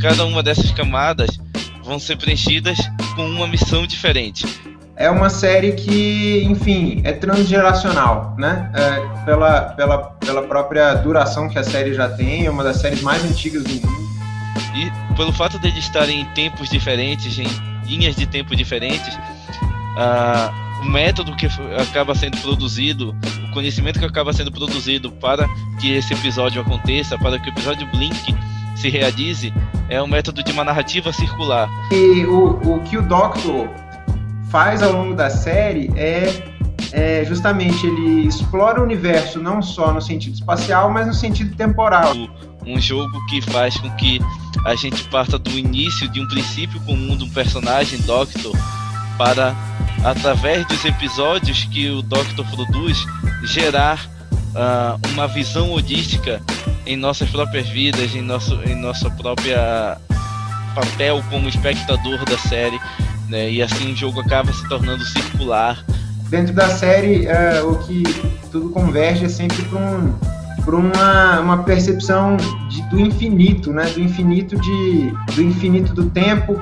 cada uma dessas camadas vão ser preenchidas com uma missão diferente. É uma série que, enfim, é transgeracional, né? É, pela, pela, pela própria duração que a série já tem, é uma das séries mais antigas do mundo. E pelo fato de eles estarem em tempos diferentes, em linhas de tempo diferentes, uh, o método que acaba sendo produzido, o conhecimento que acaba sendo produzido para que esse episódio aconteça, para que o episódio Blink se realize, é um método de uma narrativa circular. E o, o que o Doctor faz ao longo da série é, é justamente ele explora o universo não só no sentido espacial, mas no sentido temporal. Um jogo que faz com que a gente parta do início de um princípio comum de um personagem Doctor para através dos episódios que o Doctor produz, gerar uh, uma visão holística em nossas próprias vidas, em nosso em nossa própria papel como espectador da série, né? E assim o jogo acaba se tornando circular. Dentro da série, uh, o que tudo converge é sempre para um, uma, uma percepção de, do infinito, né? Do infinito de do infinito do tempo